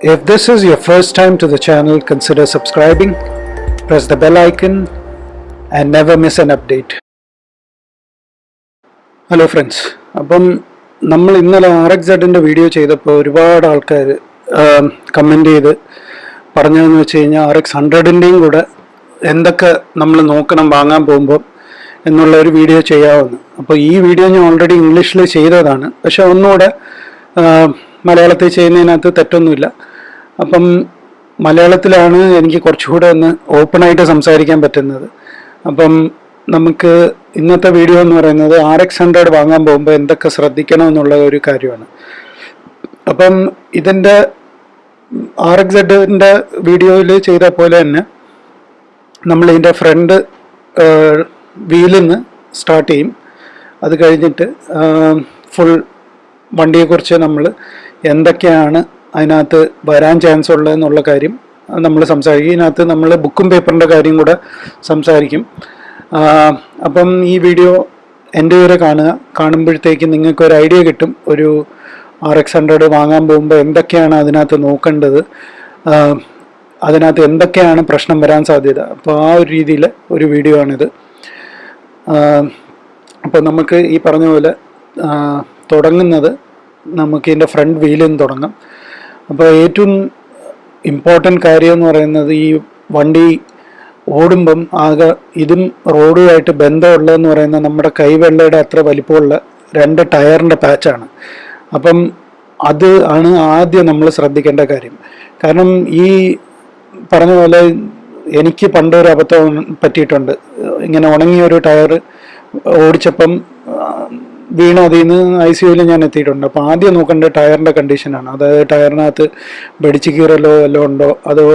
If this is your first time to the channel, consider subscribing, press the bell icon, and never miss an update. Hello friends അപ്പം നമ്മൾ ഇന്നലെ R X സെഡിന്റെ video ചെയ്തപ്പോൾ ഒരുപാട് ആൾക്കാർ comment ചെയ്ത് പറഞ്ഞതെന്ന് വെച്ച് കഴിഞ്ഞാൽ ആർ എക്സ് ഹൺഡ്രഡിന്റെയും കൂടെ എന്തൊക്കെ നമ്മൾ നോക്കണം വാങ്ങാൻ പോകുമ്പോൾ എന്നുള്ള ഒരു വീഡിയോ ചെയ്യാമെന്ന് അപ്പോൾ ഈ വീഡിയോ ഞാൻ ഓൾറെഡി ഇംഗ്ലീഷിൽ ചെയ്തതാണ്. പക്ഷെ ഒന്നുകൂടെ മലയാളത്തിൽ ചെയ്യുന്നതിനകത്ത് തെറ്റൊന്നുമില്ല. അപ്പം മലയാളത്തിലാണ് എനിക്ക് കുറച്ചുകൂടെ ഒന്ന് ഓപ്പണായിട്ട് സംസാരിക്കാൻ പറ്റുന്നത്. അപ്പം നമുക്ക് ഇന്നത്തെ വീഡിയോ എന്ന് പറയുന്നത് ആർ എക്സ് ഹൺഡ്രഡ് വാങ്ങാൻ പോകുമ്പോൾ എന്തൊക്കെ ശ്രദ്ധിക്കണം എന്നുള്ള ഒരു കാര്യമാണ്. അപ്പം ഇതിന്റെ ആർ എക്സ് ഹെഡിന്റെ വീഡിയോയിൽ ചെയ്ത പോലെ തന്നെ നമ്മൾ ഇതിന്റെ ഫ്രണ്ട് വീലിൽ നിന്ന് സ്റ്റാർട്ട് ചെയ്യും. അത് കഴിഞ്ഞിട്ട് ഫുൾ വണ്ടിയെക്കുറിച്ച് നമ്മൾ എന്തൊക്കെയാണ് അതിനകത്ത് വരാൻ ചാൻസ് ഉള്ളതെന്നുള്ള കാര്യം നമ്മൾ സംസാരിക്കും. ഇതിനകത്ത് നമ്മൾ ബുക്കും പേപ്പറിന്റെ കാര്യം കൂടെ സംസാരിക്കും. അപ്പം ഈ വീഡിയോ എന്റെ വരെ കാണുക. കാണുമ്പോഴത്തേക്ക് നിങ്ങൾക്ക് ഒരു ഐഡിയ കിട്ടും. ഒരു ആർ എക്സ് ഹൺഡ്രഡ് വാങ്ങാൻ പോകുമ്പോൾ എന്തൊക്കെയാണ് അതിനകത്ത് നോക്കേണ്ടത്? അതിനകത്ത് എന്തൊക്കെയാണ് പ്രശ്നം വരാൻ സാധ്യത? അപ്പോൾ ആ ഒരു രീതിയിൽ ഒരു വീഡിയോ ആണിത്. അപ്പോൾ നമുക്ക് ഈ പറഞ്ഞ പോലെ തുടങ്ങുന്നത് നമുക്ക് ഇതിന്റെ ഫ്രണ്ട് വീലിൽ നിന്ന് തുടങ്ങാം. അപ്പോൾ ഏറ്റവും ഇമ്പോർട്ടന്റ് കാര്യം എന്ന് പറയുന്നത് ഈ വണ്ടി ഓടുമ്പം ആകെ ഇതും റോഡുമായിട്ട് ബന്ധമുള്ളതെന്ന് പറയുന്ന നമ്മുടെ കൈവെള്ളയുടെ അത്ര വലിപ്പമുള്ള രണ്ട് ടയറിന്റെ പാച്ചാണ്. അപ്പം അത് ആണ് ആദ്യം നമ്മൾ ശ്രദ്ധിക്കേണ്ട കാര്യം. കാരണം ഈ പറഞ്ഞ പോലെ എനിക്ക് പണ്ടൊരു അബദ്ധം പറ്റിയിട്ടുണ്ട്. ഇങ്ങനെ ഉണങ്ങിയ ഒരു ടയർ ഓടിച്ചപ്പം വീണ്. അതിൽ നിന്ന് ഐ സി യുവിൽ ഞാൻ എത്തിയിട്ടുണ്ട്. അപ്പോൾ ആദ്യം നോക്കേണ്ടത് ടയറിന്റെ കണ്ടീഷനാണ് അതായത് ടയറിനകത്ത് വെടിച്ച് കീറലോ വല്ലതും ഉണ്ടോ? അതോ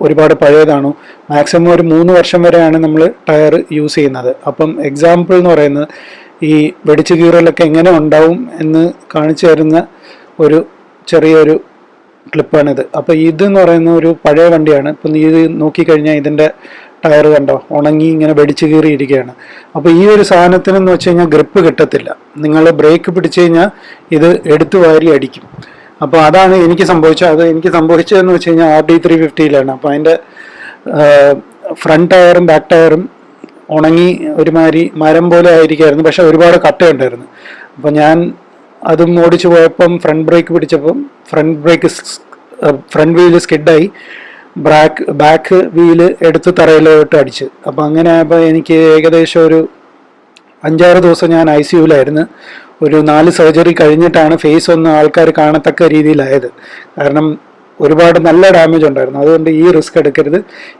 ഒരുപാട് പഴയതാണോ? മാക്സിമം ഒരു മൂന്ന് വർഷം വരെയാണ് നമ്മൾ ടയർ യൂസ് ചെയ്യുന്നത്. അപ്പം എക്സാമ്പിൾ എന്ന് പറയുന്നത് ഈ വെടിച്ച് കീറലൊക്കെ എങ്ങനെ ഉണ്ടാവും എന്ന് കാണിച്ചു തരുന്ന ഒരു ചെറിയൊരു ക്ലിപ്പാണിത് അപ്പോൾ ഇതെന്ന് പറയുന്ന ഒരു പഴയ വണ്ടിയാണ്. ഇപ്പം ഇത് നോക്കിക്കഴിഞ്ഞാൽ ഇതിന്റെ ടയർ കണ്ടോ? ഉണങ്ങി ഇങ്ങനെ വെടിച്ച് കീറിയിരിക്കുകയാണ്. അപ്പോൾ ഈ ഒരു സാധനത്തിന് എന്ന് വെച്ച് കഴിഞ്ഞാൽ ഗ്രിപ്പ് കിട്ടത്തില്ല. നിങ്ങൾ ബ്രേക്ക് പിടിച്ചു കഴിഞ്ഞാൽ ഇത് എടുത്തു വാരി അടിക്കും. അപ്പോൾ അതാണ് എനിക്ക് സംഭവിച്ചത് അത് എനിക്ക് സംഭവിച്ചതെന്ന് വെച്ച് കഴിഞ്ഞാൽ ആർ ഡി ത്രീ ഫിഫ്റ്റിയിലാണ് അപ്പോൾ അതിന്റെ ഫ്രണ്ട് ടയറും ബാക്ക് ടയറും ഉണങ്ങി ഒരുമാതിരി മരം പോലെ ആയിരിക്കായിരുന്നു. പക്ഷെ ഒരുപാട് കട്ടയുണ്ടായിരുന്നു. അപ്പോൾ ഞാൻ അതും ഓടിച്ചു പോയപ്പം ഫ്രണ്ട് ബ്രേക്ക് പിടിച്ചപ്പം ഫ്രണ്ട് ബ്രേക്ക് ഫ്രണ്ട് വീൽ സ്കിഡായി ബ്രാക്ക് ബാക്ക് വീൽ എടുത്ത് തറയിലോട്ട് അടിച്ച്. അപ്പോൾ അങ്ങനെ ആയപ്പോൾ എനിക്ക് ഏകദേശം ഒരു അഞ്ചാറ് ദിവസം ഞാൻ ഐ സി യുവിലായിരുന്നു ഒരു നാല് സർജറി കഴിഞ്ഞിട്ടാണ് ഫേസ് ഒന്ന് ആൾക്കാർ കാണത്തക്ക രീതിയിലായത്. കാരണം ഒരുപാട് നല്ല ഡാമേജ് ഉണ്ടായിരുന്നു. അതുകൊണ്ട് ഈ റിസ്ക് എടുക്കരുത്.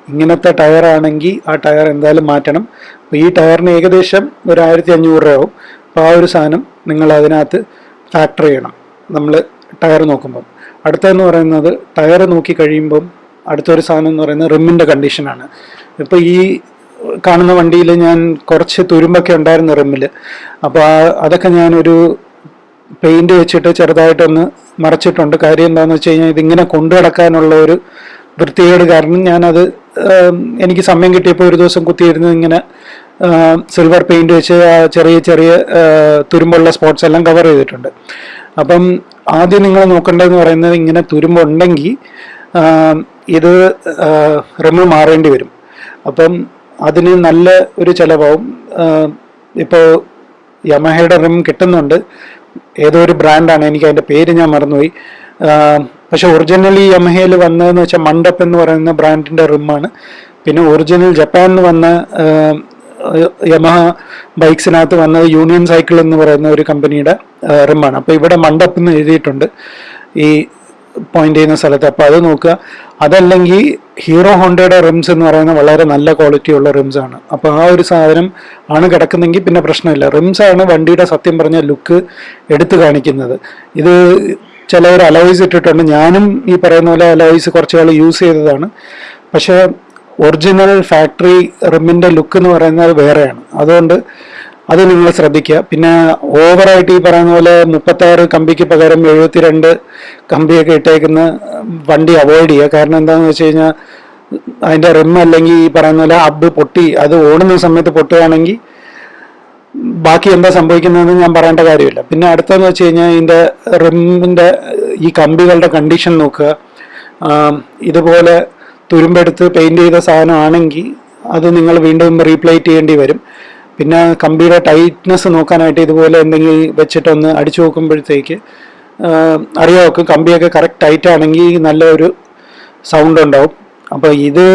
ഇങ്ങനത്തെ ടയർ ആണെങ്കിൽ ആ ടയർ എന്തായാലും മാറ്റണം. അപ്പോൾ ഈ ടയറിന് ഏകദേശം ഒരു ആയിരത്തി അഞ്ഞൂറ് രൂപ ആവും അപ്പോൾ ആ ഒരു സാധനം നിങ്ങൾ അതിനകത്ത് ഫാക്ടർ ചെയ്യണം. നമ്മൾ ടയർ നോക്കുമ്പം. അടുത്തതെന്ന് പറയുന്നത് ടയർ നോക്കി കഴിയുമ്പം അടുത്തൊരു സാധനം എന്ന് പറയുന്നത് റിമ്മിന്റെ കണ്ടീഷനാണ് ഇപ്പോൾ ഈ കാണുന്ന വണ്ടിയിൽ ഞാൻ കുറച്ച് തുരുമ്പൊക്കെ ഉണ്ടായിരുന്നു റിമ്മിൽ അപ്പോൾ അതൊക്കെ ഞാനൊരു പെയിന്റ് വെച്ചിട്ട് ചെറുതായിട്ടൊന്ന് മറച്ചിട്ടുണ്ട്. കാര്യം എന്താണെന്ന് വെച്ച് കഴിഞ്ഞാൽ ഇതിങ്ങനെ കൊണ്ടു ഒരു വൃത്തികേട് കാരണം ഞാനത് എനിക്ക് സമയം കിട്ടിയപ്പോൾ ഒരു ദിവസം കുത്തിയിരുന്ന് ഇങ്ങനെ സിൽവർ പെയിന്റ് വെച്ച് ചെറിയ ചെറിയ തുരുമ്പുള്ള സ്പോട്ട്സ് എല്ലാം കവർ ചെയ്തിട്ടുണ്ട്. അപ്പം ആദ്യം നിങ്ങൾ നോക്കേണ്ടതെന്ന് പറയുന്നത് ഇങ്ങനെ തുരുമ്പുണ്ടെങ്കിൽ ഇത് റിമ് മാറേണ്ടി വരും. അപ്പം അതിന് നല്ല ഒരു ചിലവാവും. ഇപ്പോൾ യമഹയുടെ റിം കിട്ടുന്നുണ്ട്. ഏതോ ഒരു ബ്രാൻഡാണ് എനിക്ക് അതിന്റെ പേര് ഞാൻ മറന്നുപോയി. പക്ഷെ ഒറിജിനലി യമഹയിൽ വന്നതെന്ന് വെച്ചാൽ മണ്ടപ്പ് എന്ന് പറയുന്ന ബ്രാൻഡിന്റെ റിമ്മാണ്. പിന്നെ ഒറിജിനൽ ജപ്പാനിൽ വന്ന യമഹ ബൈക്സിനകത്ത് വന്നത് യൂണിയൻ സൈക്കിൾ എന്ന് പറയുന്ന ഒരു കമ്പനിയുടെ റിമ്മാണ്. അപ്പോൾ ഇവിടെ മണ്ടപ്പ് എന്ന് എഴുതിയിട്ടുണ്ട്. ഈ പോയിന്റ് ചെയ്യുന്ന സ്ഥലത്ത്. അപ്പോൾ അത് നോക്കുക. അതല്ലെങ്കിൽ ഹീറോ ഹോണ്ടയുടെ റിംസ് എന്ന് പറയുന്ന വളരെ നല്ല ക്വാളിറ്റി ഉള്ള റിംസ് ആണ്. അപ്പോൾ ആ ഒരു സാധനം ആണ് കിടക്കുന്നെങ്കിൽ പിന്നെ പ്രശ്നമില്ല. റിംസ് ആണ് വണ്ടിയുടെ സത്യം പറഞ്ഞ ലുക്ക് എടുത്തു കാണിക്കുന്നത്. ഇത് ചിലവർ അലോയ്സ് ഇട്ടിട്ടുണ്ട്. ഞാനും ഈ പറയുന്ന പോലെ അലോയ്സ് കുറച്ച് കാലം യൂസ് ചെയ്തതാണ്. പക്ഷേ ഒറിജിനൽ ഫാക്ടറി റിമ്മിന്റെ ലുക്ക് എന്ന് പറയുന്നത് വേറെയാണ്. അതുകൊണ്ട് അത് നിങ്ങൾ ശ്രദ്ധിക്കുക. പിന്നെ ഓവറായിട്ട് ഈ പറയുന്ന പോലെ മുപ്പത്താറ് കമ്പിക്ക് പകരം എഴുപത്തിരണ്ട് കമ്പിയൊക്കെ ഇട്ടേക്കുന്ന വണ്ടി അവോയ്ഡ് ചെയ്യുക. കാരണം എന്താണെന്ന് വെച്ച് കഴിഞ്ഞാൽ അതിന്റെ റിം അല്ലെങ്കിൽ ഈ പറയുന്ന പോലെ അബ് പൊട്ടി അത് ഓടുന്ന സമയത്ത് പൊട്ടുകയാണെങ്കിൽ ബാക്കി എന്താ സംഭവിക്കുന്നതെന്ന് ഞാൻ പറയേണ്ട കാര്യമില്ല. പിന്നെ അടുത്തതെന്ന് വെച്ച് കഴിഞ്ഞാൽ ഇതിന്റെ റിമ്മിന്റെ ഈ കമ്പികളുടെ കണ്ടീഷൻ നോക്കുക. ഇതുപോലെ തുരുമ്പെടുത്ത് പെയിന്റ് ചെയ്ത സാധനമാണെങ്കിൽ അത് നിങ്ങൾ വീണ്ടും റീപ്ലേറ്റ് ചെയ്യേണ്ടി വരും. പിന്നെ കമ്പിയുടെ ടൈറ്റ്നെസ് നോക്കാനായിട്ട് ഇതുപോലെ എന്തെങ്കിലും വെച്ചിട്ടൊന്ന് അടിച്ചു നോക്കുമ്പോഴത്തേക്ക് അറിയാമൊക്കെ കമ്പിയൊക്കെ കറക്റ്റ് ടൈറ്റ് ആണെങ്കിൽ നല്ലൊരു സൗണ്ട് ഉണ്ടാവും. അപ്പോൾ ഇത്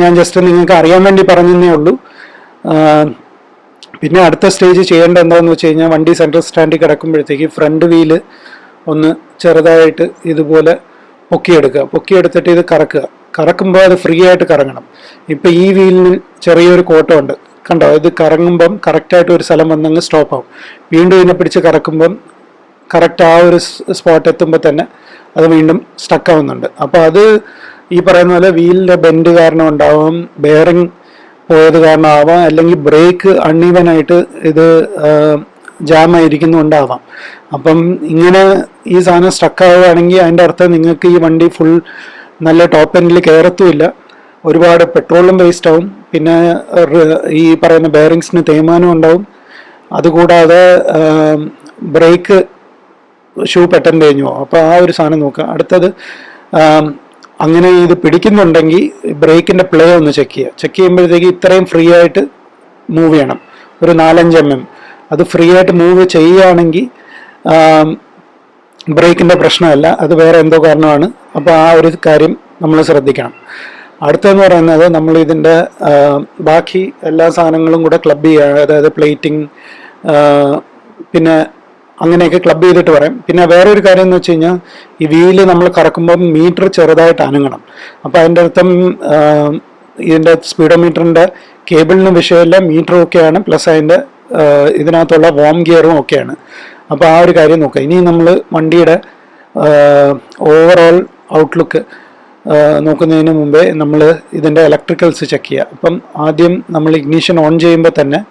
ഞാൻ ജസ്റ്റ് നിങ്ങൾക്ക് അറിയാൻ വേണ്ടി പറഞ്ഞതേ ഉള്ളൂ. പിന്നെ അടുത്ത സ്റ്റേജ് ചെയ്യേണ്ട എന്താണെന്ന് വെച്ച് കഴിഞ്ഞാൽ വണ്ടി സെൻട്രൽ സ്റ്റാൻഡിൽ കിടക്കുമ്പോഴത്തേക്ക് ഫ്രണ്ട് വീൽ ഒന്ന് ചെറുതായിട്ട് ഇതുപോലെ പൊക്കിയെടുക്കുക. പൊക്കിയെടുത്തിട്ട് ഇത് കറക്കുക. കറക്കുമ്പോൾ അത് ഫ്രീ ആയിട്ട് കറങ്ങണം. ഇപ്പം ഈ വീലിന് ചെറിയൊരു കോട്ടമുണ്ട്. കണ്ടോ? ഇത് കറങ്ങുമ്പം കറക്റ്റായിട്ട് ഒരു സ്ഥലം വന്നങ്ങ് സ്റ്റോപ്പ് ആവും. വീണ്ടും ഇതിനെ പിടിച്ച് കറക്കുമ്പം കറക്റ്റ് ആ ഒരു സ്പോട്ട് എത്തുമ്പോൾ തന്നെ അത് വീണ്ടും സ്റ്റക്ക് ആവുന്നുണ്ട്. അപ്പോൾ അത് ഈ പറയുന്ന പോലെ വീലിന്റെ ബെൻഡ് കാരണം ഉണ്ടാവാം ബെയറിങ് പോയത് കാരണമാവാം അല്ലെങ്കിൽ ബ്രേക്ക് അൺഈവൻ ആയിട്ട് ഇത് ജാം ആയിരിക്കുന്നുണ്ടാവാം. അപ്പം ഇങ്ങനെ ഈ സാധനം സ്റ്റക്ക് ആവുകയാണെങ്കിൽ അതിന്റെ അർത്ഥം നിങ്ങൾക്ക് ഈ വണ്ടി ഫുൾ നല്ല ടോപ്പ് എൻഡിൽ കയറത്തുമില്ല ഒരുപാട് പെട്രോളും വേസ്റ്റ് ആവും. പിന്നെ ഈ പറയുന്ന ബെയറിങ്സിന് തേയ്മാനം ഉണ്ടാവും. അതുകൂടാതെ ബ്രേക്ക് ഷൂ പെട്ടെന്ന് കഴിഞ്ഞു പോകും അപ്പോൾ ആ ഒരു സാധനം നോക്കുക. അടുത്തത് അങ്ങനെ ഇത് പിടിക്കുന്നുണ്ടെങ്കിൽ ബ്രേക്കിന്റെ പ്ലേ ഒന്ന് ചെക്ക് ചെയ്യുക. ചെക്ക് ചെയ്യുമ്പോഴത്തേക്ക് ഇത്രയും ഫ്രീ ആയിട്ട് മൂവ് ചെയ്യണം. ഒരു നാലഞ്ച് എം എം. അത് ഫ്രീ ആയിട്ട് മൂവ് ചെയ്യുകയാണെങ്കിൽ ബ്രേക്കിന്റെ പ്രശ്നമല്ല. അത് വേറെ എന്തോ കാരണമാണ്. അപ്പോൾ ആ ഒരു കാര്യം നമ്മൾ ശ്രദ്ധിക്കണം. അടുത്തെന്ന് പറയുന്നത് നമ്മൾ ഇതിന്റെ ബാക്കി എല്ലാ സാധനങ്ങളും കൂടെ ക്ലബ് ചെയ്യുക അതായത് പ്ലേറ്റിംഗ് പിന്നെ അങ്ങനെയൊക്കെ ക്ലബ് ചെയ്തിട്ട് പറയും. പിന്നെ വേറെ ഒരു കാര്യം എന്ന് വെച്ച് കഴിഞ്ഞാൽ ഈ വീൽ നമ്മൾ കറക്കുമ്പോൾ മീറ്റർ ചെറുതായിട്ട് അനങ്ങണം. അപ്പോൾ അതിന്റെ അർത്ഥം ഇതിന്റെ സ്പീഡോമീറ്ററിന്റെ കേബിളിന് വിഷയമില്ല മീറ്ററും ഒക്കെയാണ് പ്ലസ് അതിന്റെ ഇതിനകത്തുള്ള വോം ഗിയറും ഒക്കെയാണ്. അപ്പോൾ ആ ഒരു കാര്യം നോക്കുക. ഇനി നമ്മൾ വണ്ടിയുടെ ഓവറോൾ ഔട്ട്ലുക്ക് നോക്കുന്നതിന് മുമ്പേ നമ്മൾ ഇതിന്റെ ഇലക്ട്രിക്കൽസ് ചെക്ക് ചെയ്യുക അപ്പം ആദ്യം നമ്മൾ ഇഗ്നീഷൻ ഓൺ ചെയ്യുമ്പോൾ തന്നെ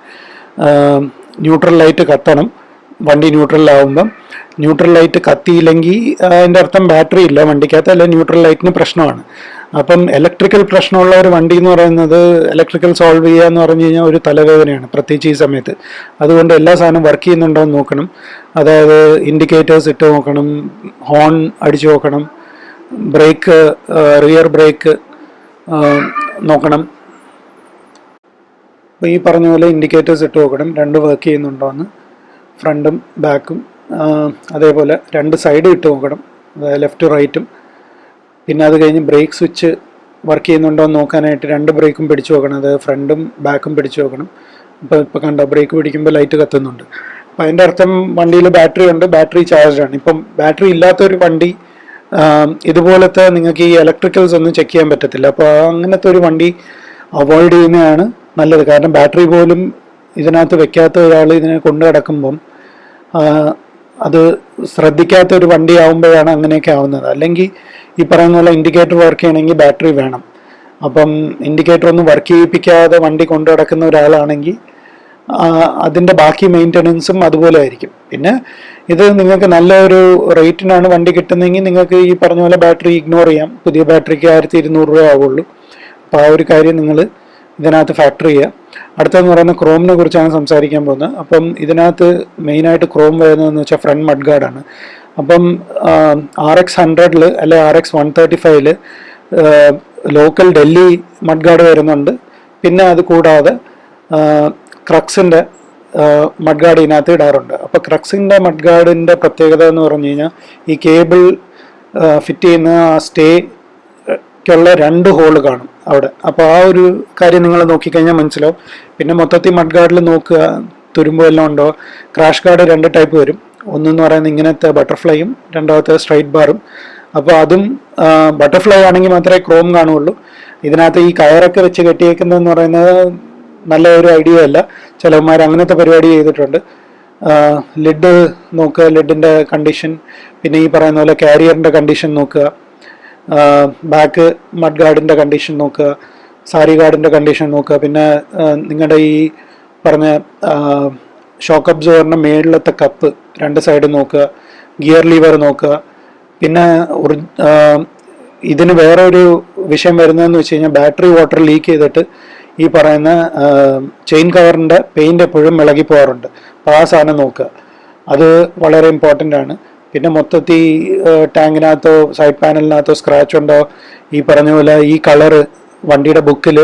ന്യൂട്രൽ ലൈറ്റ് കത്തണം. വണ്ടി ന്യൂട്രലാവുമ്പം ന്യൂട്രൽ ലൈറ്റ് കത്തിയില്ലെങ്കിൽ അതിന്റെ അർത്ഥം ബാറ്ററി ഇല്ല. വണ്ടിക്കകത്ത് അല്ലെങ്കിൽ ന്യൂട്രൽ ലൈറ്റിന് പ്രശ്നമാണ്. അപ്പം ഇലക്ട്രിക്കൽ പ്രശ്നമുള്ള ഒരു വണ്ടി എന്ന് പറയുന്നത് ഇലക്ട്രിക്കൽ സോൾവ് ചെയ്യുക എന്ന് പറഞ്ഞു കഴിഞ്ഞാൽ ഒരു തലവേദനയാണ് പ്രത്യേകിച്ച് ഈ സമയത്ത്. അതുകൊണ്ട് എല്ലാ സാധനവും വർക്ക് ചെയ്യുന്നുണ്ടോ എന്ന് നോക്കണം. അതായത് ഇൻഡിക്കേറ്റേഴ്സ് ഇട്ട് നോക്കണം ഹോൺ അടിച്ചു നോക്കണം ബ്രേക്ക് റിയർ ബ്രേക്ക് നോക്കണം. അപ്പോൾ ഈ പറഞ്ഞ പോലെ ഇൻഡിക്കേറ്റേഴ്സ് ഇട്ട് നോക്കണം. രണ്ട് വർക്ക് ചെയ്യുന്നുണ്ടോ എന്ന് ഫ്രണ്ടും ബാക്കും അതേപോലെ രണ്ട് സൈഡും ഇട്ട് നോക്കണം. അതായത് ലെഫ്റ്റ് റൈറ്റും. പിന്നെ അത് കഴിഞ്ഞ് ബ്രേക്ക് സ്വിച്ച് വർക്ക് ചെയ്യുന്നുണ്ടോ എന്ന് നോക്കാനായിട്ട് രണ്ട് ബ്രേക്കും പിടിച്ചു നോക്കണം. അതായത് ഫ്രണ്ടും ബാക്കും പിടിച്ചു നോക്കണം. ഇപ്പോൾ ഇപ്പോൾ കണ്ടോ ബ്രേക്ക് പിടിക്കുമ്പോൾ ലൈറ്റ് കത്തുന്നുണ്ട്. അപ്പോൾ അതിന്റെ അർത്ഥം വണ്ടിയിൽ ബാറ്ററി ഉണ്ട് ബാറ്ററി ചാർജ് ആണ് ഇപ്പം ബാറ്ററി ഇല്ലാത്തൊരു വണ്ടി ഇതുപോലത്തെ നിങ്ങൾക്ക് ഈ ഇലക്ട്രിക്കൽസ് ഒന്നും ചെക്ക് ചെയ്യാൻ പറ്റത്തില്ല. അപ്പോൾ അങ്ങനത്തെ ഒരു വണ്ടി അവോയ്ഡ് ചെയ്യുന്നതാണ് നല്ലത്. കാരണം ബാറ്ററി പോലും ഇതിനകത്ത് വെക്കാത്ത ഒരാൾ ഇതിനെ കൊണ്ടു കിടക്കുമ്പം അത് ശ്രദ്ധിക്കാത്ത ഒരു വണ്ടി ആവുമ്പോഴാണ് അങ്ങനെയൊക്കെ ആവുന്നത്. അല്ലെങ്കിൽ ഈ പറയുന്ന പോലെ ഇൻഡിക്കേറ്റർ വർക്ക് ചെയ്യണമെങ്കിൽ ബാറ്ററി വേണം. അപ്പം ഇൻഡിക്കേറ്റർ ഒന്നും വർക്ക് ചെയ്യിപ്പിക്കാതെ വണ്ടി കൊണ്ടു കിടക്കുന്ന ഒരാളാണെങ്കിൽ അതിന്റെ ബാക്കി മെയിന്റനൻസും അതുപോലെ ആയിരിക്കും. പിന്നെ ഇത് നിങ്ങൾക്ക് നല്ല ഒരു റേറ്റിനാണ് വണ്ടി കിട്ടുന്നതെങ്കിൽ നിങ്ങൾക്ക് ഈ പറഞ്ഞ പോലെ ബാറ്ററി ഇഗ്നോർ ചെയ്യാം. പുതിയ ബാറ്ററിക്ക് ആയിരത്തി ഇരുന്നൂറ് രൂപ ആവുള്ളൂ. അപ്പോൾ ആ ഒരു കാര്യം നിങ്ങൾ ഇതിനകത്ത് ഫാക്ടർ ചെയ്യുക. അടുത്തതെന്ന് പറയുന്ന ക്രോമിനെ കുറിച്ചാണ് സംസാരിക്കാൻ പോകുന്നത്. അപ്പം ഇതിനകത്ത് മെയിനായിട്ട് ക്രോം വരുന്നതെന്ന് വെച്ചാൽ ഫ്രണ്ട് മഡ് ഗാർഡാണ്. അപ്പം ആർ എക്സ് ഹൺഡ്രഡിൽ അല്ലെ ആർ എക്സ് വൺ തേർട്ടി ഫൈവിൽ ലോക്കൽ ഡൽഹി മഡ് ഗാർഡ് വരുന്നുണ്ട്. പിന്നെ അത് കൂടാതെ ക്രക്സിന്റെ മഡ് ഗാർഡ് ഇതിനകത്ത് ഇടാറുണ്ട്. അപ്പോൾ ക്രക്സിന്റെ മഡ്ഗാർഡിന്റെ പ്രത്യേകത എന്ന് പറഞ്ഞു കഴിഞ്ഞാൽ ഈ കേബിൾ ഫിറ്റ് ചെയ്യുന്ന ആ സ്റ്റേക്കുള്ള രണ്ട് ഹോൾ കാണും അവിടെ. അപ്പോൾ ആ ഒരു കാര്യം നിങ്ങൾ നോക്കിക്കഴിഞ്ഞാൽ മനസ്സിലാവും. പിന്നെ മൊത്തത്തിൽ മഡ്ഗാർഡിൽ നോക്കുക തുരുമ്പോ എല്ലാം ഉണ്ടോ? ക്രാഷ് ഗാർഡ് രണ്ട് ടൈപ്പ് വരും. ഒന്നെന്ന് പറയുന്നത് ഇങ്ങനത്തെ ബട്ടർഫ്ലൈയും രണ്ടാമത്തെ സ്ട്രൈറ്റ് ബാറും. അപ്പോൾ അതും ബട്ടർഫ്ലൈ ആണെങ്കിൽ മാത്രമേ ക്രോം കാണുള്ളൂ ഇതിനകത്ത് ഈ കയറൊക്കെ വെച്ച് കെട്ടിയേക്കുന്നതെന്ന് പറയുന്നത് നല്ല ഒരു ഐഡിയ അല്ല. ചിലവന്മാർ അങ്ങനത്തെ പരിപാടി ചെയ്തിട്ടുണ്ട്. ലിഡ് നോക്കുക ലിഡിന്റെ കണ്ടീഷൻ പിന്നെ ഈ പറയുന്ന പോലെ കാരിയറിന്റെ കണ്ടീഷൻ നോക്കുക ബാക്ക് മഡ് ഗാർഡിന്റെ കണ്ടീഷൻ നോക്കുക സാരി ഗാർഡിന്റെ കണ്ടീഷൻ നോക്കുക പിന്നെ നിങ്ങളുടെ ഈ പറഞ്ഞ ഷോക്ക് അബ്സോറിന്റെ മേളിലത്തെ കപ്പ് രണ്ട് സൈഡ് നോക്കുക ഗിയർ ലീവർ നോക്കുക പിന്നെ ഇതിന് വേറെ ഒരു വിഷയം വരുന്നതെന്ന് വെച്ച് കഴിഞ്ഞാൽ ബാറ്ററി വാട്ടർ ലീക്ക് ചെയ്തിട്ട് ഈ പറയുന്ന ചെയിൻ കവറിന്റെ പെയിന്റ് എപ്പോഴും ഇളകി പോകാറുണ്ട്. അപ്പോൾ ആ സാധനം നോക്കുക. അത് വളരെ ഇമ്പോർട്ടന്റ് ആണ്. പിന്നെ മൊത്തത്തിൽ ടാങ്കിനകത്തോ സൈഡ് പാനലിനകത്തോ സ്ക്രാച്ച് ഉണ്ടോ? ഈ പറഞ്ഞ പോലെ ഈ കളറ് വണ്ടിയുടെ ബുക്കിൽ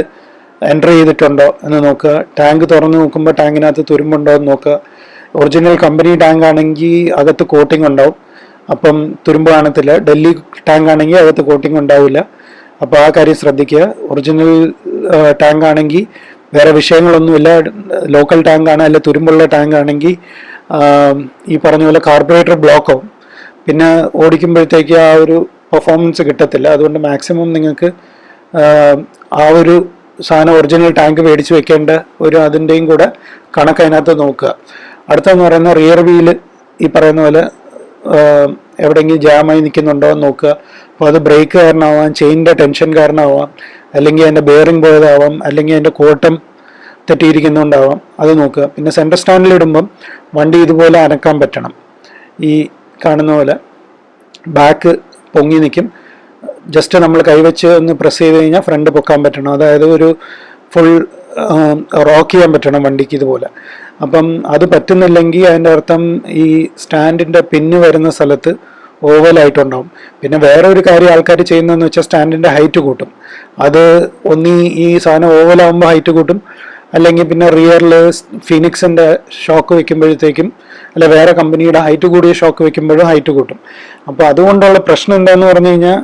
എന്റർ ചെയ്തിട്ടുണ്ടോ എന്ന് നോക്കുക. ടാങ്ക് തുറന്ന് നോക്കുമ്പോൾ ടാങ്കിനകത്ത് തുരുമ്പുണ്ടോ എന്ന് നോക്കുക. ഒറിജിനൽ കമ്പനി ടാങ്ക് ആണെങ്കിൽ അകത്ത് കോട്ടിംഗ് ഉണ്ടാവും. അപ്പം തുരുമ്പ് കാണത്തില്ല. ഡൽഹി ടാങ്ക് ആണെങ്കിൽ അകത്ത് കോട്ടിംഗ് ഉണ്ടാവില്ല. അപ്പോൾ ആ കാര്യം ശ്രദ്ധിക്കുക. ഒറിജിനൽ ടാങ്ക് ആണെങ്കിൽ വേറെ വിഷയങ്ങളൊന്നുമില്ല. ലോക്കൽ ടാങ്ക് ആണ് അല്ലെ തുരുമ്പുള്ള ടാങ്ക് ആണെങ്കിൽ ഈ പറഞ്ഞ പോലെ കാർബറേറ്റർ ബ്ലോക്കോ പിന്നെ ഓടിക്കുമ്പോഴത്തേക്ക് ആ ഒരു പെർഫോമൻസ് കിട്ടത്തില്ല. അതുകൊണ്ട് മാക്സിമം നിങ്ങൾക്ക് ആ ഒരു സാധനം ഒറിജിനൽ ടാങ്ക് മേടിച്ച് വെക്കേണ്ട ഒരു അതിന്റെയും കൂടെ കണക്ക് അതിനകത്ത് നോക്കുക. അടുത്തെന്ന് പറയുന്ന റിയർ വീൽ ഈ പറയുന്ന പോലെ എവിടെയെങ്കിലും ജാമായി നിൽക്കുന്നുണ്ടോ എന്ന് നോക്കുക. അപ്പോൾ അത് ബ്രേക്ക് കാരണമാവാം ചെയിനിന്റെ ടെൻഷൻ കാരണമാവാം അല്ലെങ്കിൽ അതിന്റെ ബെയറിംഗ് പോയതാവാം അല്ലെങ്കിൽ അതിന്റെ കോട്ടം തെറ്റിയിരിക്കുന്നുണ്ടാവാം അത് നോക്കുക. പിന്നെ സെന്റർ സ്റ്റാൻഡിലിടുമ്പം വണ്ടി ഇതുപോലെ അനക്കാൻ പറ്റണം. ഈ കാണുന്ന പോലെ ബാക്ക് പൊങ്ങി നിൽക്കും. ജസ്റ്റ് നമ്മൾ കൈവച്ച് ഒന്ന് പ്രസ് ചെയ്ത് കഴിഞ്ഞാൽ ഫ്രണ്ട് പൊക്കാൻ പറ്റണം. അതായത് ഒരു ഫുൾ റോക്ക് ചെയ്യാൻ പറ്റണം വണ്ടിക്ക് ഇതുപോലെ. അപ്പം അത് പറ്റുന്നില്ലെങ്കിൽ അതിന്റെ അർത്ഥം ഈ സ്റ്റാൻഡിന്റെ പിന്ന് വരുന്ന സ്ഥലത്ത് ഓവലായിട്ടുണ്ടാവും പിന്നെ വേറെ ഒരു കാര്യം ആൾക്കാർ ചെയ്യുന്നതെന്ന് വെച്ചാൽ സ്റ്റാൻഡിന്റെ ഹൈറ്റ് കൂട്ടും. അത് ഒന്നീ ഈ സാധനം ഓവലാകുമ്പോൾ ഹൈറ്റ് കൂട്ടും. അല്ലെങ്കിൽ പിന്നെ റിയറിൽ ഫിനിക്സിന്റെ ഷോക്ക് വെക്കുമ്പോഴത്തേക്കും അല്ല വേറെ കമ്പനിയുടെ ഹൈറ്റ് കൂടിയ ഷോക്ക് വെക്കുമ്പോഴും ഹൈറ്റ് കൂട്ടും. അപ്പോൾ അതുകൊണ്ടുള്ള പ്രശ്നം എന്താണെന്ന് പറഞ്ഞു കഴിഞ്ഞാൽ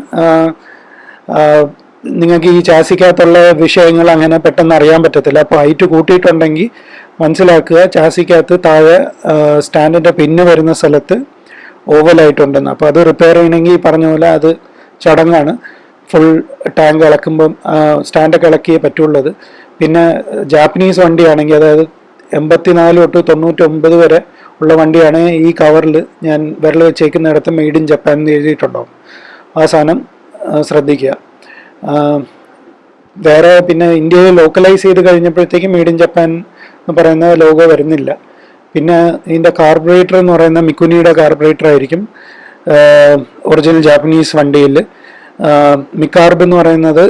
നിങ്ങൾക്ക് ഈ ചാസിക്കകത്തുള്ള വിഷയങ്ങൾ അങ്ങനെ പെട്ടെന്ന് അറിയാൻ പറ്റത്തില്ല. അപ്പോൾ ഹൈറ്റ് കൂട്ടിയിട്ടുണ്ടെങ്കിൽ മനസ്സിലാക്കുക ചാസിക്കകത്ത് താഴെ സ്റ്റാൻഡിന്റെ പിന്ന് വരുന്ന സ്ഥലത്ത് ഓവലായിട്ടുണ്ടെന്ന് അപ്പോൾ അത് റിപ്പയർ ചെയ്യണമെങ്കിൽ പറഞ്ഞ പോലെ അത് ചടങ്ങാണ്. ഫുൾ ടാങ്ക് ഇളക്കുമ്പം സ്റ്റാൻഡൊക്കെ ഇളക്കിയേ പറ്റുള്ളത് പിന്നെ ജാപ്പനീസ് വണ്ടിയാണെങ്കിൽ അതായത് എൺപത്തിനാല് തൊട്ട് തൊണ്ണൂറ്റൊമ്പത് വരെ ഉള്ള വണ്ടിയാണ് ഈ കവറിൽ ഞാൻ വിരൽ വെച്ചേക്കുന്നിടത്ത് മെയ്ഡ് ഇൻ ജപ്പാൻ എന്ന് എഴുതിയിട്ടുണ്ടാവും. ആ സാധനം ശ്രദ്ധിക്കുക. വേറെ പിന്നെ ഇന്ത്യയിൽ ലോക്കലൈസ് ചെയ്ത് കഴിഞ്ഞപ്പോഴത്തേക്കും മെയ്ഡ് ഇൻ ജപ്പാൻ എന്ന് പറയുന്ന ലോഗോ വരുന്നില്ല. പിന്നെ ഇതിന്റെ കാർബറേറ്റർ എന്ന് പറയുന്ന മിക്കുനിയുടെ കാർബറേറ്റർ ആയിരിക്കും ഒറിജിനൽ ജാപ്പനീസ് വണ്ടിയിൽ. മിക്കാർബ് എന്ന് പറയുന്നത്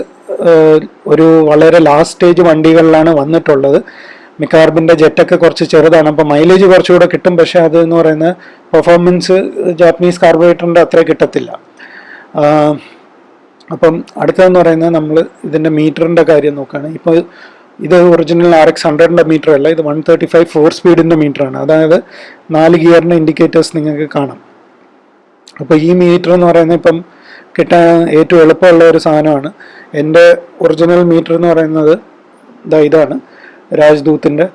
ഒരു വളരെ ലാസ്റ്റ് സ്റ്റേജ് വണ്ടികളിലാണ് വന്നിട്ടുള്ളത്. മിക്കാർബിന്റെ ജെറ്റൊക്കെ കുറച്ച് ചെറുതാണ്. അപ്പോൾ മൈലേജ് കുറച്ചുകൂടെ കിട്ടും പക്ഷേ അത് എന്ന് പറയുന്ന പെർഫോമൻസ് ജാപ്പനീസ് കാർബറേറ്ററിന്റെ അത്ര കിട്ടത്തില്ല. അപ്പം അടുത്തതെന്ന് പറയുന്നത് നമ്മൾ ഇതിന്റെ മീറ്ററിന്റെ കാര്യം നോക്കുകയാണ് ഇപ്പോൾ ഇത് ഒറിജിനൽ ആർ എക്സ് ഹൺഡ്രഡിന്റെ മീറ്റർ അല്ല ഇത് വൺ തേർട്ടി ഫൈവ് ഫോർ സ്പീഡിന്റെ മീറ്ററാണ് അതായത് നാല് ഗിയറിന്റെ ഇൻഡിക്കേറ്റേഴ്സ് നിങ്ങൾക്ക് കാണാം. അപ്പോൾ ഈ മീറ്റർ എന്ന് പറയുന്നത് ഇപ്പം കിട്ടാൻ ഏറ്റവും എളുപ്പമുള്ള ഒരു സാധനമാണ്. എന്റെ ഒറിജിനൽ മീറ്റർ എന്ന് പറയുന്നത് ഇതാ ഇതാണ് രാജ്ദൂത്തിന്റെ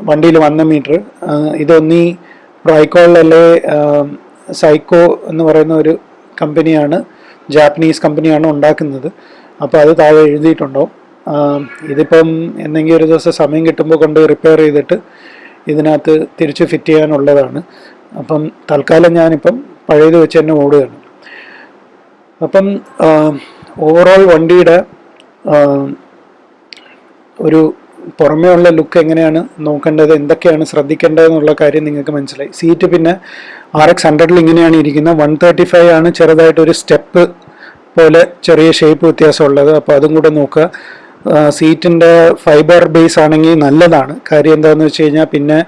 വണ്ടിയിൽ വന്ന മീറ്റർ ഇതൊന്നീ പ്രൈക്കോളിലല്ലേ സൈക്കോ എന്ന് പറയുന്ന ഒരു കമ്പനിയാണ് ജാപ്പനീസ് കമ്പനിയാണ് ഉണ്ടാക്കുന്നത്. അപ്പോൾ അത് താഴെ എഴുതിയിട്ടുണ്ടാവും ഇതിപ്പം എന്തെങ്കിലും ഒരു ദിവസം സമയം കിട്ടുമ്പോൾ കൊണ്ട് റിപ്പയർ ചെയ്തിട്ട് ഇതിനകത്ത് തിരിച്ച് ഫിറ്റ് ചെയ്യാനുള്ളതാണ്. അപ്പം തൽക്കാലം ഞാനിപ്പം പഴയത് വെച്ച് തന്നെ ഓടുകയാണ്. അപ്പം ഓവറോൾ വണ്ടിയുടെ ഒരു പുറമേ ഉള്ള ലുക്ക് എങ്ങനെയാണ് നോക്കേണ്ടത് എന്തൊക്കെയാണ് ശ്രദ്ധിക്കേണ്ടത് എന്നുള്ള കാര്യം നിങ്ങൾക്ക് മനസ്സിലായി. സീറ്റ് പിന്നെ ആർ എക്സ് ഹൺഡ്രഡിൽ ഇങ്ങനെയാണ് ഇരിക്കുന്നത്. വൺ തേർട്ടി ഫൈവ് ആണ് ചെറുതായിട്ടൊരു സ്റ്റെപ്പ് പോലെ ചെറിയ ഷേപ്പ് വ്യത്യാസമുള്ളത്. അപ്പോൾ അതും കൂടെ നോക്കുക. സീറ്റിന്റെ ഫൈബർ ബേസ് ആണെങ്കിൽ നല്ലതാണ്. കാര്യം എന്താണെന്ന് വെച്ച് കഴിഞ്ഞാൽ പിന്നെ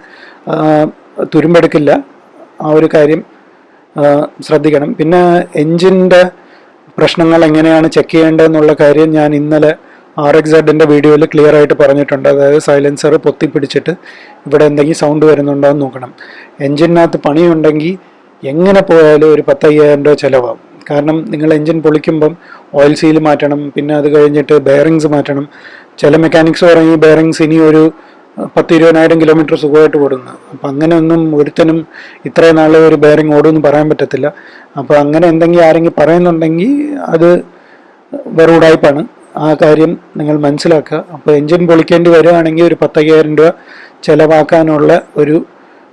തുരുമ്പെടുക്കില്ല. ആ ഒരു കാര്യം ശ്രദ്ധിക്കണം. പിന്നെ എൻജിന്റെ പ്രശ്നങ്ങൾ എങ്ങനെയാണ് ചെക്ക് ചെയ്യേണ്ടതെന്നുള്ള കാര്യം ഞാൻ ഇന്നലെ ആർ എക്സ് സെഡിന്റെ വീഡിയോയിൽ ക്ലിയർ ആയിട്ട് പറഞ്ഞിട്ടുണ്ട്. അതായത് സൈലൻസർ പൊത്തി പിടിച്ചിട്ട് ഇവിടെ എന്തെങ്കിലും സൗണ്ട് വരുന്നുണ്ടോ എന്ന് നോക്കണം. എൻജിനകത്ത് പണിയുണ്ടെങ്കിൽ എങ്ങനെ പോയാലും ഒരു പത്തയ്യായിരം രൂപ ചിലവാകും. കാരണം നിങ്ങൾ എൻജിൻ പൊളിക്കുമ്പം ഓയിൽ സീൽ മാറ്റണം പിന്നെ അത് കഴിഞ്ഞിട്ട് ബെയറിങ്സ് മാറ്റണം. ചില മെക്കാനിക്സ് പറയും ഈ ബെയറിങ്സ് ഇനി ഒരു പത്ത് ഇരുപതിനായിരം കിലോമീറ്റർ സുഖമായിട്ട് ഓടുന്നു. അപ്പം അങ്ങനെ ഒന്നും ഒരുത്തനും ഇത്രയും നാൾ ഒരു ബെയറിങ് ഓടുമെന്ന് പറയാൻ പറ്റത്തില്ല. അപ്പോൾ അങ്ങനെ എന്തെങ്കിലും ആരെങ്കിലും പറയുന്നുണ്ടെങ്കിൽ അത് വെറും ഉടായ്പാണ്. ആ കാര്യം നിങ്ങൾ മനസ്സിലാക്കുക. അപ്പോൾ എൻജിൻ പൊളിക്കേണ്ടി വരികയാണെങ്കിൽ ഒരു പത്തയ്യായിരം രൂപ ചിലവാക്കാനുള്ള ഒരു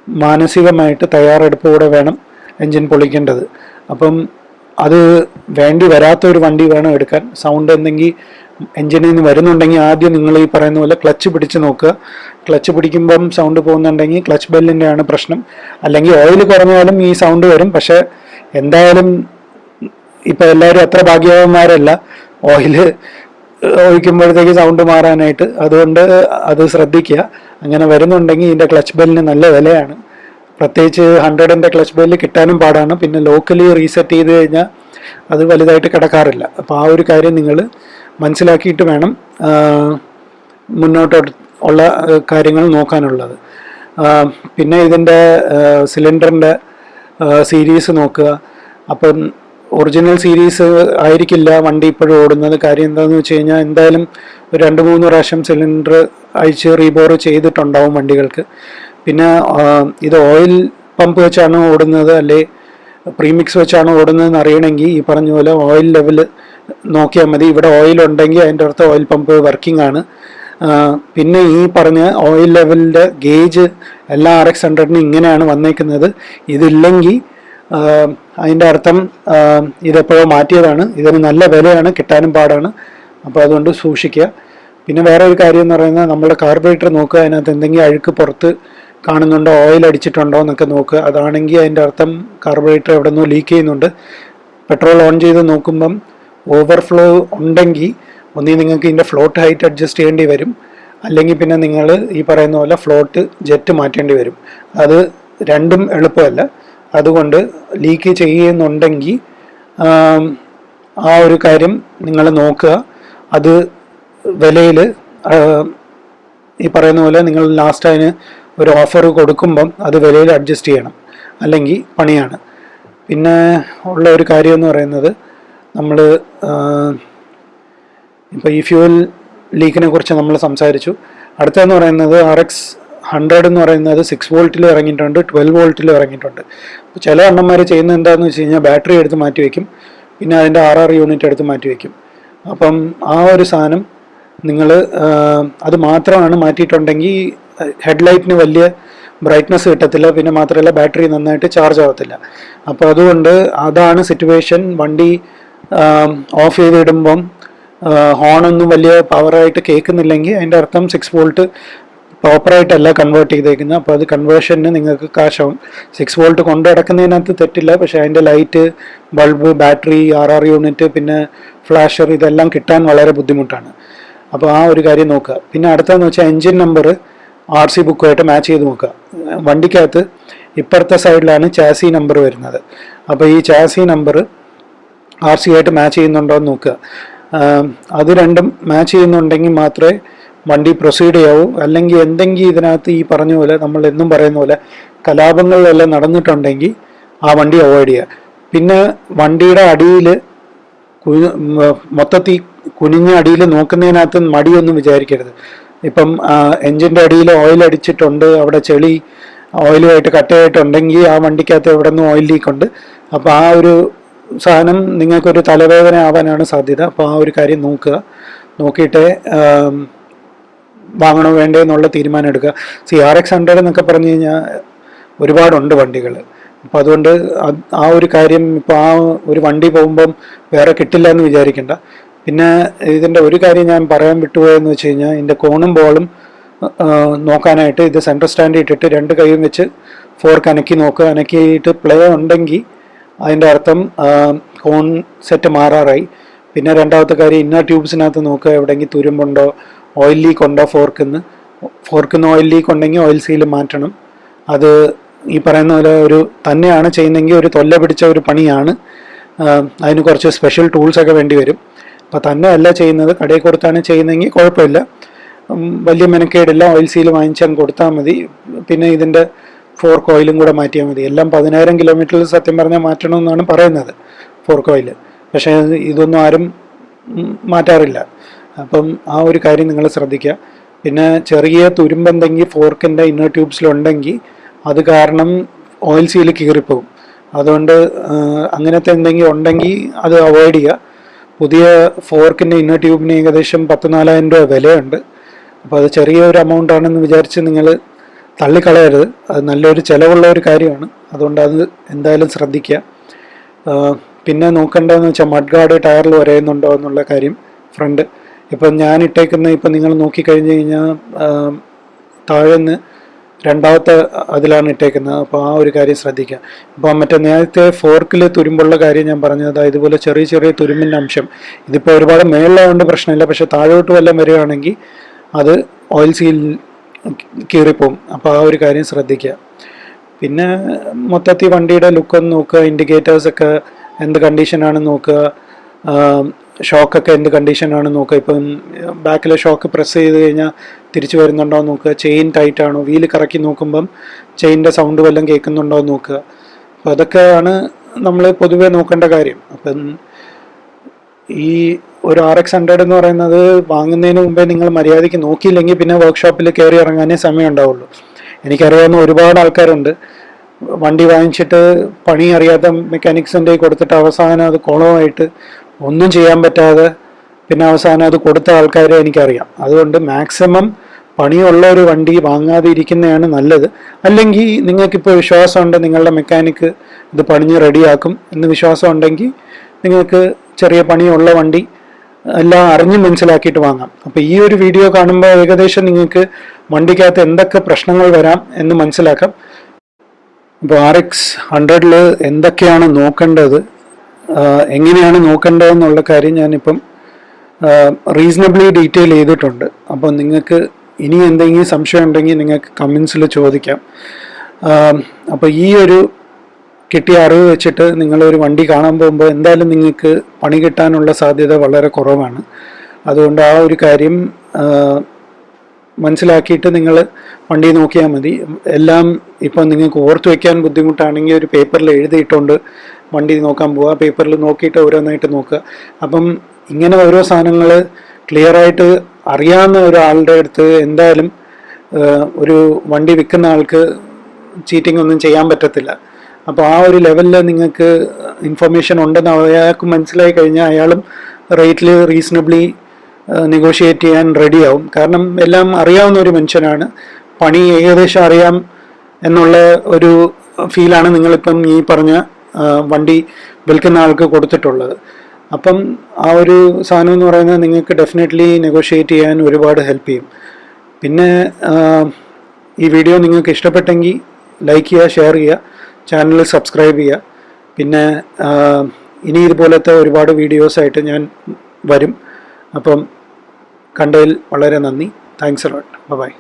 മാനസികമായിട്ട് തയ്യാറെടുപ്പ് കൂടെ വേണം എൻജിൻ പൊളിക്കേണ്ടത്. അപ്പം അത് വേണ്ടി വരാത്ത ഒരു വണ്ടി വേണം എടുക്കാൻ. സൗണ്ട് എന്തെങ്കിൽ എൻജിനിൽ നിന്ന് വരുന്നുണ്ടെങ്കിൽ ആദ്യം നിങ്ങൾ ഈ പറയുന്ന പോലെ ക്ലച്ച് പിടിച്ച് നോക്കുക. ക്ലച്ച് പിടിക്കുമ്പം സൗണ്ട് പോകുന്നുണ്ടെങ്കിൽ ക്ലച്ച് ബെല്ലിന്റെ ആണ് പ്രശ്നം. അല്ലെങ്കിൽ ഓയിൽ കുറഞ്ഞാലും ഈ സൗണ്ട് വരും. പക്ഷേ എന്തായാലും ഇപ്പം എല്ലാവരും അത്ര ഭാഗ്യവാന്മാരല്ല. ഓയിൽ ഒഴിക്കുമ്പോഴത്തേക്ക് സൗണ്ട് മാറാനായിട്ട്. അതുകൊണ്ട് അത് ശ്രദ്ധിക്കുക. അങ്ങനെ വരുന്നുണ്ടെങ്കിൽ ഇതിന്റെ ക്ലച്ച് ബെല്ലിന് നല്ല വിലയാണ്. പ്രത്യേകിച്ച് ഹൺഡ്രഡിന്റെ ക്ലച്ച് ബെല്ല് കിട്ടാനും പാടാണ്. പിന്നെ ലോക്കലി റീസെറ്റ് ചെയ്ത് കഴിഞ്ഞാൽ അത് വലുതായിട്ട് കിടക്കാറില്ല. അപ്പോൾ ആ ഒരു കാര്യം നിങ്ങൾ മനസ്സിലാക്കിയിട്ട് വേണം മുന്നോട്ട് ഉള്ള കാര്യങ്ങൾ നോക്കാനുള്ളത്. പിന്നെ ഇതിന്റെ സിലിണ്ടറിന്റെ സീരീസ് നോക്കുക. അപ്പം ഒറിജിനൽ സീരീസ് ആയിരിക്കില്ല വണ്ടി ഇപ്പോഴും ഓടുന്നത്. കാര്യം എന്താണെന്ന് വെച്ച് കഴിഞ്ഞാൽ എന്തായാലും രണ്ട് മൂന്ന് പ്രാവശ്യം സിലിണ്ടർ അഴിച്ച് റീബോർ ചെയ്തിട്ടുണ്ടാവും വണ്ടികൾക്ക്. പിന്നെ ഇത് ഓയിൽ പമ്പ് വെച്ചാണ് ഓടുന്നത് അല്ലെ? പ്രീമിക്സ് വെച്ചാണ് ഓടുന്നതെന്ന് അറിയണമെങ്കിൽ ഈ പറഞ്ഞ പോലെ ഓയിൽ ലെവൽ നോക്കിയാൽ മതി. ഇവിടെ ഓയിൽ ഉണ്ടെങ്കിൽ അതിന്റെ അർത്ഥം ഓയിൽ പമ്പ് വർക്കിംഗ് ആണ്. പിന്നെ ഈ പറഞ്ഞ ഓയിൽ ലെവലിന്റെ ഗേജ് എല്ലാ ആർ എക്സ് ഹൺഡ്രഡിനും ഇങ്ങനെയാണ് വന്നേക്കുന്നത്. ഇതില്ലെങ്കിൽ അതിന്റെ അർത്ഥം ഇതെപ്പോഴോ മാറ്റിയതാണ്. ഇതിന് നല്ല വിലയാണ് കിട്ടാനും പാടാണ്. അപ്പോൾ അതുകൊണ്ട് സൂക്ഷിക്കുക. പിന്നെ വേറെ ഒരു കാര്യം എന്ന് പറയുന്നത് നമ്മുടെ കാർബറേറ്റർ നോക്കുക അതിനകത്ത് എന്തെങ്കിലും അഴുക്ക് പുറത്ത് കാണുന്നുണ്ടോ ഓയിൽ അടിച്ചിട്ടുണ്ടോ എന്നൊക്കെ നോക്കുക. അതാണെങ്കിൽ അതിന്റെ അർത്ഥം കാർബറേറ്റർ എവിടെ നിന്നോ ലീക്ക് ചെയ്യുന്നുണ്ട്. പെട്രോൾ ഓൺ ചെയ്ത് നോക്കുമ്പം ഓവർഫ്ലോ ഉണ്ടെങ്കിൽ ഒന്നീ നിങ്ങൾക്ക് ഇതിന്റെ ഫ്ലോട്ട് ഹൈറ്റ് അഡ്ജസ്റ്റ് ചെയ്യേണ്ടി വരും. അല്ലെങ്കിൽ പിന്നെ നിങ്ങൾ ഈ പറയുന്ന പോലെ ഫ്ലോട്ട് ജെറ്റ് മാറ്റേണ്ടി വരും. അത് രണ്ടും എളുപ്പമല്ല. അതുകൊണ്ട് ലീക്ക് ചെയ്യുന്നുണ്ടെങ്കിൽ ആ ഒരു കാര്യം നിങ്ങൾ നോക്കുക. അത് വിലയിൽ ഈ പറയുന്ന പോലെ നിങ്ങൾ ലാസ്റ്റ് അതിന് ഒരു ഓഫർ കൊടുക്കുമ്പം അത് വിലയിൽ അഡ്ജസ്റ്റ് ചെയ്യണം. അല്ലെങ്കിൽ പണിയാണ്. പിന്നെ ഉള്ള ഒരു കാര്യം എന്ന് പറയുന്നത് നമ്മൾ ഇപ്പോൾ ഈ ഫ്യൂൽ ലീക്കിനെ കുറിച്ച് നമ്മൾ സംസാരിച്ചു. അടുത്തതെന്ന് പറയുന്നത് ആർ എക്സ് ഹൺഡ്രഡ് എന്ന് പറയുന്നത് സിക്സ് വോൾട്ടിൽ ഇറങ്ങിയിട്ടുണ്ട് ട്വൽവ് വോൾട്ടിൽ ഇറങ്ങിയിട്ടുണ്ട്. അപ്പോൾ ചില അണ്ണന്മാർ ചെയ്യുന്നത് എന്താണെന്ന് വെച്ച് കഴിഞ്ഞാൽ ബാറ്ററി എടുത്ത് മാറ്റി വയ്ക്കും പിന്നെ അതിന്റെ ആർ ആർ യൂണിറ്റ് എടുത്ത് മാറ്റി വയ്ക്കും അപ്പം ആ ഒരു സാധനം നിങ്ങൾ അത് മാത്രമാണ് മാറ്റിയിട്ടുണ്ടെങ്കിൽ ഹെഡ്ലൈറ്റിന് വലിയ ബ്രൈറ്റ്നസ് കിട്ടത്തില്ല. പിന്നെ മാത്രമല്ല ബാറ്ററി നന്നായിട്ട് ചാർജ് ആവത്തില്ല. അപ്പോൾ അതുകൊണ്ട് അതാണ് സിറ്റുവേഷൻ വണ്ടി ഓഫ് ചെയ്തിടുമ്പം ഹോണൊന്നും വലിയ പവറായിട്ട് കേൾക്കുന്നില്ലെങ്കിൽ അതിന്റെ അർത്ഥം സിക്സ് വോൾട്ട് പ്രോപ്പറായിട്ടല്ല കൺവേർട്ട് ചെയ്തേക്കുന്നത്. അപ്പോൾ അത് കൺവേർഷന് നിങ്ങൾക്ക് കാശാവും സിക്സ് വോൾട്ട് കൊണ്ടു നടക്കുന്നതിനകത്ത് തെറ്റില്ല. പക്ഷേ അതിന്റെ light bulb battery R R unit പിന്നെ ഫ്ലാഷർ ഇതെല്ലാം കിട്ടാൻ വളരെ ബുദ്ധിമുട്ടാണ്. അപ്പോൾ ആ ഒരു കാര്യം നോക്കുക. പിന്നെ അടുത്തതെന്ന് വെച്ചാൽ എൻജിൻ നമ്പർ ആർ സി ബുക്കുമായിട്ട് മാച്ച് ചെയ്ത് നോക്കുക. വണ്ടിക്കകത്ത് ഇപ്പുറത്തെ സൈഡിലാണ് ചാസി നമ്പർ വരുന്നത്. അപ്പോൾ ഈ ചാസി നമ്പർ ആർ സി ആയിട്ട് മാച്ച് ചെയ്യുന്നുണ്ടോ എന്ന് നോക്കുക. അത് രണ്ടും മാച്ച് ചെയ്യുന്നുണ്ടെങ്കിൽ മാത്രമേ വണ്ടി പ്രൊസീഡ് ചെയ്യാവൂ. അല്ലെങ്കിൽ എന്തെങ്കിലും ഇതിനകത്ത് ഈ പറഞ്ഞ പോലെ നമ്മൾ എന്നും പറയുന്ന പോലെ കലാപങ്ങളിലെല്ലാം നടന്നിട്ടുണ്ടെങ്കിൽ ആ വണ്ടി അവോയ്ഡ് ചെയ്യുക. പിന്നെ വണ്ടിയുടെ അടിയിൽ മൊത്തത്തിൽ കുനിഞ്ഞ അടിയിൽ നോക്കുന്നതിനകത്ത് മടിയൊന്നും വിചാരിക്കരുത്. ഇപ്പം എൻജിന്റെ അടിയിൽ ഓയിൽ അടിച്ചിട്ടുണ്ട്. അവിടെ ചെളി ഓയിലുമായിട്ട് കട്ടയായിട്ടുണ്ടെങ്കിൽ ആ വണ്ടിക്കകത്ത് എവിടെ നിന്നും ഓയിൽ ലീക്ക് ഉണ്ട് അപ്പോൾ ആ ഒരു സാധനം നിങ്ങൾക്കൊരു തലവേദന ആവാനാണ് സാധ്യത. അപ്പോൾ ആ ഒരു കാര്യം നോക്കുക. നോക്കിയിട്ട് വാങ്ങണോ വേണ്ടേ എന്നുള്ള തീരുമാനം എടുക്കുക. സി ആർ എക്സ് ഹൺഡ്രഡ് എന്നൊക്കെ പറഞ്ഞു കഴിഞ്ഞാൽ ഒരുപാടുണ്ട് വണ്ടികൾ അപ്പം അതുകൊണ്ട് ആ ഒരു കാര്യം ഇപ്പോൾ ആ ഒരു വണ്ടി പോകുമ്പം വേറെ കിട്ടില്ല എന്ന് വിചാരിക്കേണ്ട. പിന്നെ ഇതിന്റെ ഒരു കാര്യം ഞാൻ പറയാൻ വിട്ടുപോയെന്ന് വെച്ച് കഴിഞ്ഞാൽ ഇതിന്റെ കോണും ബോളും നോക്കാനായിട്ട് ഇത് സെൻട്രൽ സ്റ്റാൻഡ് ഇട്ടിട്ട് രണ്ട് കൈയും വെച്ച് ഫോർക്ക് അനക്കി നോക്കുക. അനക്കിയിട്ട് പ്ലേ ഉണ്ടെങ്കിൽ അതിന്റെ അർത്ഥം കോൺ സെറ്റ് മാറാറായി. പിന്നെ രണ്ടാമത്തെ കാര്യം ഇന്ന ട്യൂബ്സിനകത്ത് നോക്കുക. എവിടെയെങ്കിലും തുരുമ്പുണ്ടോ ഓയിൽ ലീക്ക് ഉണ്ടോ ഫോർക്കിന്ന് ഫോർക്കിന്ന് ഓയിൽ ലീക്ക് ഉണ്ടെങ്കിൽ ഓയിൽ സീൽ മാറ്റണം. അത് ഈ പറയുന്ന പോലെ ഒരു തന്നെയാണ് ചെയ്യുന്നതെങ്കിൽ ഒരു തൊല്ല പിടിച്ച ഒരു പണിയാണ്. അതിന് കുറച്ച് സ്പെഷ്യൽ ടൂൾസ് ഒക്കെ വേണ്ടി വരും. അപ്പോൾ തന്നെ അല്ല ചെയ്യുന്നത്. കടയിൽ കൊടുത്താണ് ചെയ്യുന്നതെങ്കിൽ കുഴപ്പമില്ല. വലിയ മെനക്കേടില്ല. ഓയിൽ സീൽ വാങ്ങിച്ചാൽ കൊടുത്താൽ മതി. പിന്നെ ഇതിന്റെ ഫോർക്ക് ഓയിലും കൂടെ മാറ്റിയാൽ മതി. എല്ലാം പതിനായിരം കിലോമീറ്ററിൽ സത്യം പറഞ്ഞാൽ മാറ്റണമെന്നാണ് പറയുന്നത് ഫോർക്ക് ഓയിൽ പക്ഷേ ഇതൊന്നും ആരും മാറ്റാറില്ല. അപ്പം ആ ഒരു കാര്യം നിങ്ങൾ ശ്രദ്ധിക്കുക. പിന്നെ ചെറിയ തുരുമ്പെന്തെങ്കിൽ ഫോർക്കിന്റെ ഇന്നർ ട്യൂബ്സിലുണ്ടെങ്കിൽ അത് കാരണം ഓയിൽ സീൽ കീറിപ്പോവും അതുകൊണ്ട് അങ്ങനത്തെ എന്തെങ്കിലും ഉണ്ടെങ്കിൽ അത് അവോയ്ഡ് ചെയ്യുക. പുതിയ ഫോർക്കിന്റെ ഇന്നർ ട്യൂബിന് ഏകദേശം പത്ത് നാലായിരം രൂപ വിലയുണ്ട്. അപ്പോൾ അത് ചെറിയ ഒരു എമൗണ്ട് ആണെന്ന് വിചാരിച്ച് നിങ്ങൾ തള്ളിക്കളയരുത്. അത് നല്ലൊരു ചിലവുള്ള ഒരു കാര്യമാണ്. അതുകൊണ്ട് അത് എന്തായാലും ശ്രദ്ധിക്കുക. പിന്നെ നോക്കേണ്ടതെന്ന് വെച്ചാൽ മഡ് ഗാർഡ് ടയറിൽ വരയുന്നുണ്ടോ എന്നുള്ള കാര്യം ഫ്രണ്ട്. ഇപ്പം ഞാൻ ഇട്ടേക്കുന്ന ഇപ്പം നിങ്ങൾ നോക്കിക്കഴിഞ്ഞ് കഴിഞ്ഞാൽ താഴെ നിന്ന് രണ്ടാമത്തെ അതിലാണ് ഇട്ടേക്കുന്നത്. അപ്പോൾ ആ ഒരു കാര്യം ശ്രദ്ധിക്കുക. ഇപ്പോൾ മറ്റേ നേരത്തെ ഫോർക്കിൽ തുരുമ്പുള്ള കാര്യം ഞാൻ പറഞ്ഞത് ഇതുപോലെ ചെറിയ ചെറിയ തുരുമ്പിന്റെ അംശം. ഇതിപ്പോൾ ഒരുപാട് മേളിലായതുകൊണ്ട് പ്രശ്നമില്ല പക്ഷേ താഴോട്ട് വല്ലതും വരികയാണെങ്കിൽ അത് ഓയിൽ സീൽ കീറിപ്പോവും. അപ്പോൾ ആ ഒരു കാര്യം ശ്രദ്ധിക്കുക. പിന്നെ മൊത്തത്തിൽ വണ്ടിയുടെ ലുക്കൊന്ന് നോക്കുക ഇൻഡിക്കേറ്റേഴ്സൊക്കെ എന്ത് കണ്ടീഷനാണെന്ന് നോക്കുക ഷോക്കൊക്കെ എന്ത് കണ്ടീഷനാണ് നോക്കുക. ഇപ്പം ബാക്കിലെ ഷോക്ക് പ്രസ് ചെയ്ത് കഴിഞ്ഞാൽ തിരിച്ചു വരുന്നുണ്ടോ നോക്കുക. ചെയിൻ ടൈറ്റ് ആണോ? വീൽ കറക്കി നോക്കുമ്പം ചെയിന്റെ സൗണ്ട് വല്ലതും കേൾക്കുന്നുണ്ടോ നോക്കുക. അപ്പം അതൊക്കെയാണ് നമ്മൾ പൊതുവേ നോക്കേണ്ട കാര്യം. അപ്പം ഈ ഒരു ആർ എക്സ് ഹൺഡ്രഡ് എന്ന് പറയുന്നത് വാങ്ങുന്നതിന് മുമ്പേ നിങ്ങൾ മര്യാദയ്ക്ക് നോക്കിയില്ലെങ്കിൽ പിന്നെ വർക്ക്ഷോപ്പിൽ കയറി ഇറങ്ങാനേ സമയം ഉണ്ടാവുള്ളൂ. എനിക്കറിയാവുന്ന ഒരുപാട് ആൾക്കാരുണ്ട്. വണ്ടി വാങ്ങിച്ചിട്ട് പണി അറിയാത്ത മെക്കാനിക്സിന്റെ കൊടുത്തിട്ട് അവസാനം അത് കുളമായിട്ട് ഒന്നും ചെയ്യാൻ പറ്റാതെ പിന്നെ അവസാനം അത് കൊടുത്ത ആൾക്കാരെ എനിക്കറിയാം. അതുകൊണ്ട് മാക്സിമം പണിയുള്ള ഒരു വണ്ടി വാങ്ങാതെ ഇരിക്കുന്നതാണ് നല്ലത്. അല്ലെങ്കിൽ നിങ്ങൾക്കിപ്പോൾ വിശ്വാസമുണ്ട് നിങ്ങളുടെ മെക്കാനിക്ക് ഇത് പണിഞ്ഞ് റെഡിയാക്കും എന്ന് വിശ്വാസം ഉണ്ടെങ്കിൽ നിങ്ങൾക്ക് ചെറിയ പണിയുള്ള വണ്ടി എല്ലാം അറിഞ്ഞ് മനസ്സിലാക്കിയിട്ട് വാങ്ങാം. അപ്പോൾ ഈ ഒരു വീഡിയോ കാണുമ്പോൾ ഏകദേശം നിങ്ങൾക്ക് വണ്ടിക്കകത്ത് എന്തൊക്കെ പ്രശ്നങ്ങൾ വരാം എന്ന് മനസ്സിലാക്കാം. ഇപ്പോൾ ആർ എക്സ് ഹൺഡ്രഡിൽ എന്തൊക്കെയാണ് നോക്കേണ്ടത്? എങ്ങനെയാണ് നോക്കേണ്ടതെന്നുള്ള കാര്യം ഞാനിപ്പം റീസണബിളി ഡീറ്റെയിൽ ചെയ്തിട്ടുണ്ട്. അപ്പോൾ നിങ്ങൾക്ക് ഇനി എന്തെങ്കിലും സംശയം ഉണ്ടെങ്കിൽ നിങ്ങൾക്ക് കമൻസിൽ ചോദിക്കാം. അപ്പോൾ ഈ ഒരു കിട്ടിയ അറിവ് വെച്ചിട്ട് നിങ്ങളൊരു വണ്ടി കാണാൻ പോകുമ്പോൾ എന്തായാലും നിങ്ങൾക്ക് പണി കിട്ടാനുള്ള സാധ്യത വളരെ കുറവാണ്. അതുകൊണ്ട് ആ ഒരു കാര്യം മനസ്സിലാക്കിയിട്ട് നിങ്ങൾ വണ്ടി നോക്കിയാൽ മതി. എല്ലാം ഇപ്പം നിങ്ങൾക്ക് ഓർത്ത് വയ്ക്കാൻ ബുദ്ധിമുട്ടാണെങ്കിൽ ഒരു പേപ്പറിൽ എഴുതിയിട്ടുണ്ട്. വണ്ടി നോക്കാൻ പോവുക പേപ്പറിൽ നോക്കിയിട്ട് ഓരോന്നായിട്ട് നോക്കുക. അപ്പം ഇങ്ങനെ ഓരോ സാധനങ്ങൾ ക്ലിയറായിട്ട് അറിയാവുന്ന ഒരാളുടെ അടുത്ത് എന്തായാലും ഒരു വണ്ടി വിൽക്കുന്ന ആൾക്ക് ചീറ്റിംഗ് ഒന്നും ചെയ്യാൻ പറ്റത്തില്ല. അപ്പോൾ ആ ഒരു ലെവലിൽ നിങ്ങൾക്ക് ഇൻഫർമേഷൻ ഉണ്ടെന്ന് അയാൾക്ക് മനസ്സിലായി കഴിഞ്ഞാൽ അയാളും റേറ്റിൽ റീസണബിളി നെഗോഷിയേറ്റ് ചെയ്യാൻ റെഡിയാവും കാരണം എല്ലാം അറിയാവുന്ന ഒരു മനുഷ്യനാണ്. പണി ഏകദേശം അറിയാം എന്നുള്ള ഒരു ഫീലാണ് നിങ്ങളിപ്പം ഈ പറഞ്ഞ വണ്ടി വിൽക്കുന്ന ആൾക്ക് കൊടുത്തിട്ടുള്ളത്. അപ്പം ആ ഒരു സാധനം എന്ന് പറയുന്നത് നിങ്ങൾക്ക് ഡെഫിനറ്റ്ലി നെഗോഷിയേറ്റ് ചെയ്യാൻ ഒരുപാട് ഹെൽപ്പ് ചെയ്യും. പിന്നെ ഈ വീഡിയോ നിങ്ങൾക്ക് ഇഷ്ടപ്പെട്ടെങ്കിൽ ലൈക്ക് ചെയ്യുക ഷെയർ ചെയ്യുക ചാനൽ സബ്സ്ക്രൈബ് ചെയ്യുക. പിന്നെ ഇനി ഇതുപോലത്തെ ഒരുപാട് വീഡിയോസായിട്ട് ഞാൻ വരും. അപ്പം കണ്ടതിൽ വളരെ നന്ദി. Thanks a lot by